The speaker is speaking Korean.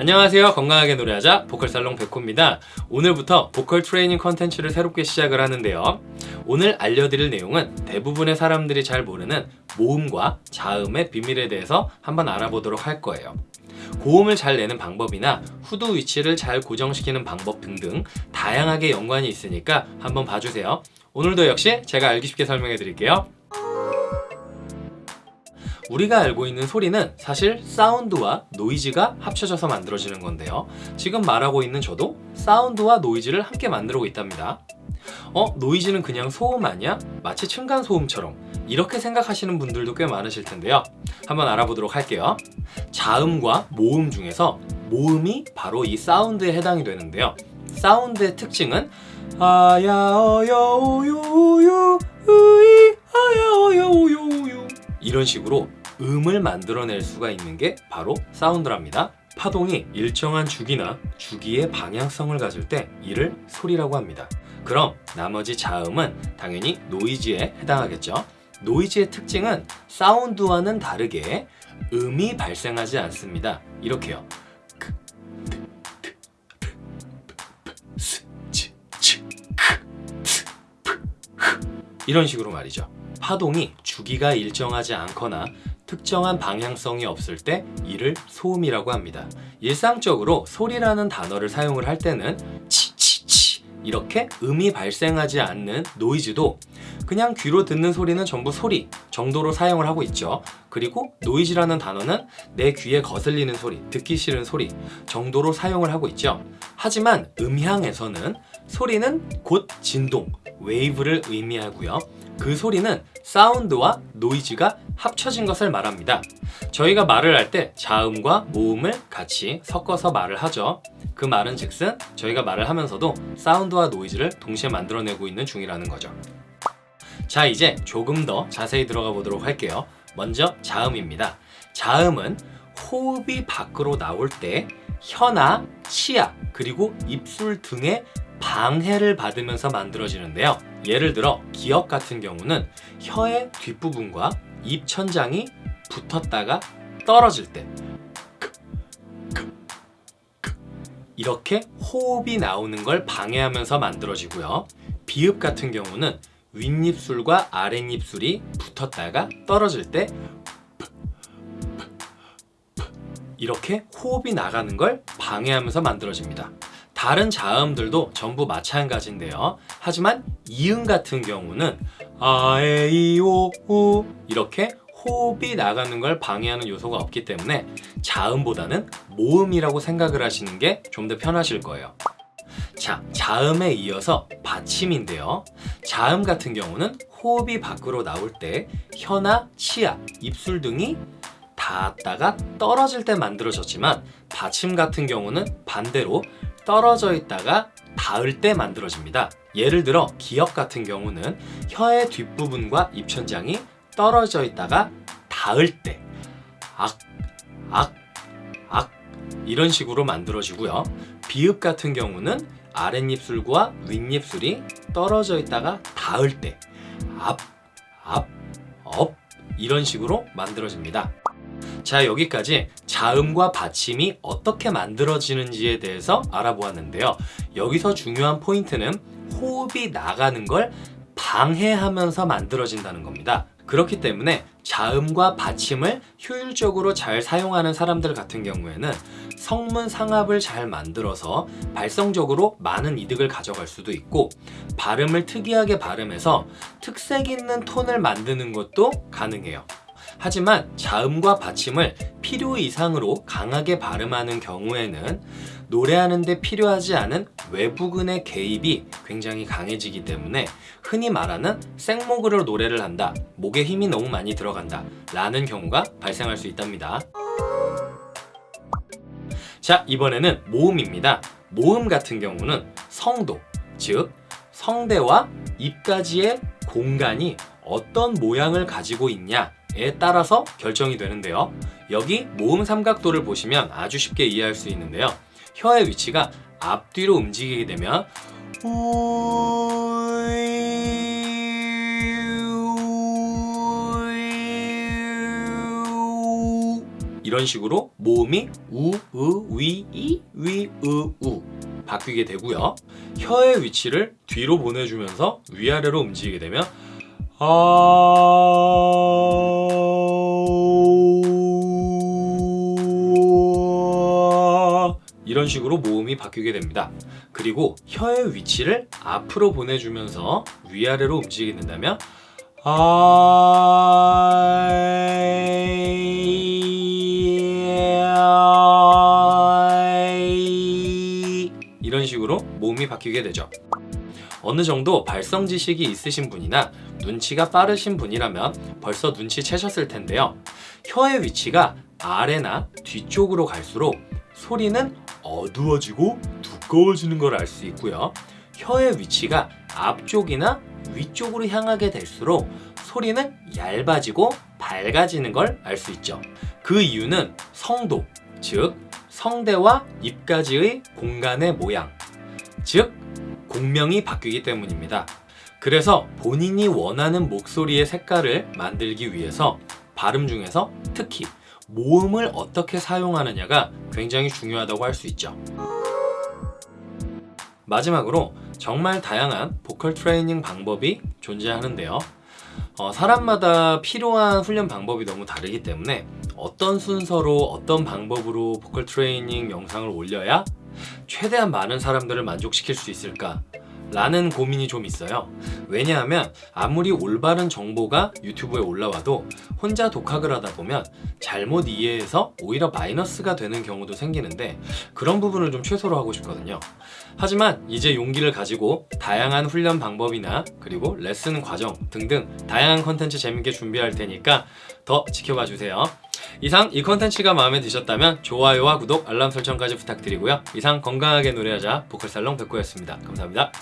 안녕하세요. 건강하게 노래하자 보컬살롱 백호입니다. 오늘부터 보컬 트레이닝 컨텐츠를 새롭게 시작을 하는데요. 오늘 알려드릴 내용은 대부분의 사람들이 잘 모르는 모음과 자음의 비밀에 대해서 한번 알아보도록 할 거예요. 고음을 잘 내는 방법이나 후두 위치를 잘 고정시키는 방법 등등 다양하게 연관이 있으니까 한번 봐주세요. 오늘도 역시 제가 알기 쉽게 설명해 드릴게요 우리가 알고 있는 소리는 사실 사운드와 노이즈가 합쳐져서 만들어지는 건데요. 지금 말하고 있는 저도 사운드와 노이즈를 함께 만들고 있답니다. 어? 노이즈는 그냥 소음 아니야? 마치 층간소음처럼. 이렇게 생각하시는 분들도 꽤 많으실 텐데요. 한번 알아보도록 할게요. 자음과 모음 중에서 모음이 바로 이 사운드에 해당이 되는데요. 사운드의 특징은 아야어여오요요 이런 식으로 음을 만들어낼 수가 있는 게 바로 사운드랍니다. 파동이 일정한 주기나 주기의 방향성을 가질 때 이를 소리라고 합니다. 그럼 나머지 자음은 당연히 노이즈에 해당하겠죠. 노이즈의 특징은 사운드와는 다르게 음이 발생하지 않습니다. 이렇게요. 이런 식으로 말이죠. 파동이 주기가 일정하지 않거나 특정한 방향성이 없을 때 이를 소음이라고 합니다. 일상적으로 소리라는 단어를 사용을 할 때는 치치치 이렇게 음이 발생하지 않는 노이즈도 그냥 귀로 듣는 소리는 전부 소리 정도로 사용을 하고 있죠. 그리고 노이즈라는 단어는 내 귀에 거슬리는 소리, 듣기 싫은 소리 정도로 사용을 하고 있죠. 하지만 음향에서는 소리는 곧 진동, 웨이브를 의미하고요. 그 소리는 사운드와 노이즈가 합쳐진 것을 말합니다. 저희가 말을 할 때 자음과 모음을 같이 섞어서 말을 하죠. 그 말은 즉슨 저희가 말을 하면서도 사운드와 노이즈를 동시에 만들어내고 있는 중이라는 거죠. 자 이제 조금 더 자세히 들어가 보도록 할게요. 먼저 자음입니다. 자음은 호흡이 밖으로 나올 때 혀나 치아 그리고 입술 등의 방해를 받으면서 만들어지는데요. 예를 들어 기역 같은 경우는 혀의 뒷부분과 입천장이 붙었다가 떨어질 때 이렇게 호흡이 나오는 걸 방해하면서 만들어지고요. 비읍 같은 경우는 윗입술과 아랫입술이 붙었다가 떨어질 때 이렇게 호흡이 나가는 걸 방해하면서 만들어집니다. 다른 자음들도 전부 마찬가지인데요. 하지만 이음 같은 경우는 아에이오우 이렇게 호흡이 나가는 걸 방해하는 요소가 없기 때문에 자음보다는 모음이라고 생각을 하시는 게 좀 더 편하실 거예요. 자, 자음에 이어서 받침인데요. 자음 같은 경우는 호흡이 밖으로 나올 때 혀나 치아, 입술 등이 닿았다가 떨어질 때 만들어졌지만 받침 같은 경우는 반대로 떨어져 있다가 닿을 때 만들어집니다 예를 들어 기역 같은 경우는 혀의 뒷부분과 입천장이 떨어져 있다가 닿을 때 악, 악, 악 이런 식으로 만들어지고요. 비읍 같은 경우는 아랫입술과 윗입술이 떨어져 있다가 닿을 때 앞, 앞, 업 이런 식으로 만들어집니다. 자 여기까지 자음과 받침이 어떻게 만들어지는지에 대해서 알아보았는데요. 여기서 중요한 포인트는 호흡이 나가는 걸 방해하면서 만들어진다는 겁니다. 그렇기 때문에 자음과 받침을 효율적으로 잘 사용하는 사람들 같은 경우에는 성문 상합을 잘 만들어서 발성적으로 많은 이득을 가져갈 수도 있고 발음을 특이하게 발음해서 특색 있는 톤을 만드는 것도 가능해요. 하지만 자음과 받침을 필요 이상으로 강하게 발음하는 경우에는 노래하는 데 필요하지 않은 외부근의 개입이 굉장히 강해지기 때문에 흔히 말하는 생목으로 노래를 한다 목에 힘이 너무 많이 들어간다 라는 경우가 발생할 수 있답니다. 자 이번에는 모음입니다. 모음 같은 경우는 성도 즉 성대와 입까지의 공간이 어떤 모양을 가지고 있냐 에 따라서 결정이 되는데요. 여기 모음 삼각도를 보시면 아주 쉽게 이해할 수 있는데요. 혀의 위치가 앞뒤로 움직이게 되면 이런 식으로 모음이 우, 으, 위, 이, 위, 으, 우 바뀌게 되고요. 혀의 위치를 뒤로 보내주면서 위아래로 움직이게 되면 아 이런 식으로 모음이 바뀌게 됩니다. 그리고 혀의 위치를 앞으로 보내주면서 위아래로 움직이게 된다면 이런 식으로 모음이 바뀌게 되죠. 어느 정도 발성 지식이 있으신 분이나 눈치가 빠르신 분이라면 벌써 눈치채셨을 텐데요. 혀의 위치가 아래나 뒤쪽으로 갈수록 소리는 어두워지고 두꺼워지는 걸 알 수 있고요. 혀의 위치가 앞쪽이나 위쪽으로 향하게 될수록 소리는 얇아지고 밝아지는 걸 알 수 있죠. 그 이유는 성도, 즉 성대와 입까지의 공간의 모양, 즉 공명이 바뀌기 때문입니다. 그래서 본인이 원하는 목소리의 색깔을 만들기 위해서 발음 중에서 특히 모음을 어떻게 사용하느냐가 굉장히 중요하다고 할 수 있죠. 마지막으로 정말 다양한 보컬 트레이닝 방법이 존재하는데요. 어, 사람마다 필요한 훈련 방법이 너무 다르기 때문에 어떤 순서로 어떤 방법으로 보컬 트레이닝 영상을 올려야 최대한 많은 사람들을 만족시킬 수 있을까 라는 고민이 좀 있어요. 왜냐하면 아무리 올바른 정보가 유튜브에 올라와도 혼자 독학을 하다 보면 잘못 이해해서 오히려 마이너스가 되는 경우도 생기는데 그런 부분을 좀 최소로 하고 싶거든요. 하지만 이제 용기를 가지고 다양한 훈련 방법이나 그리고 레슨 과정 등등 다양한 컨텐츠 재밌게 준비할 테니까 더 지켜봐 주세요. 이상 이 컨텐츠가 마음에 드셨다면 좋아요와 구독, 알람 설정까지 부탁드리고요. 이상 건강하게 노래하자 보컬살롱 백호였습니다. 감사합니다